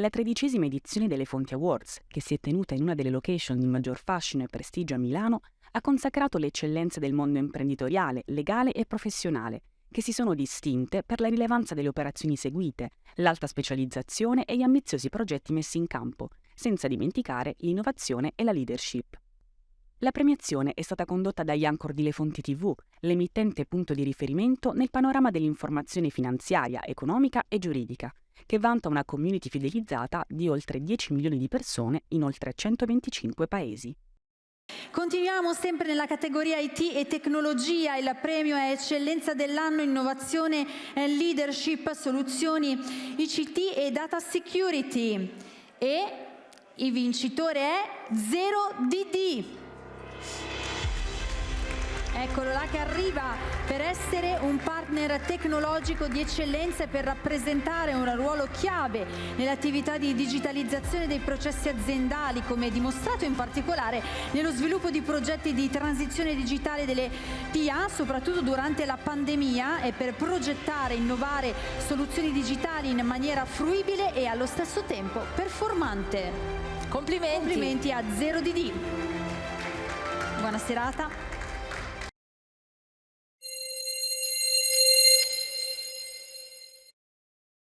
La tredicesima edizione delle Fonti Awards, che si è tenuta in una delle location di maggior fascino e prestigio a Milano, ha consacrato le eccellenze del mondo imprenditoriale, legale e professionale, che si sono distinte per la rilevanza delle operazioni seguite, l'alta specializzazione e gli ambiziosi progetti messi in campo, senza dimenticare l'innovazione e la leadership. La premiazione è stata condotta dagli Anchor di Le Fonti TV, l'emittente punto di riferimento nel panorama dell'informazione finanziaria, economica e giuridica, che vanta una community fidelizzata di oltre 10 milioni di persone in oltre 125 paesi. Continuiamo sempre nella categoria IT e tecnologia, il premio è eccellenza dell'anno innovazione e leadership soluzioni ICT e data security e il vincitore è 0DD. Eccolo là che arriva per essere un partner tecnologico di eccellenza e per rappresentare un ruolo chiave nell'attività di digitalizzazione dei processi aziendali, come dimostrato in particolare nello sviluppo di progetti di transizione digitale delle PA, soprattutto durante la pandemia, e per progettare e innovare soluzioni digitali in maniera fruibile e allo stesso tempo performante. Complimenti. Complimenti a 0DD. Buona serata.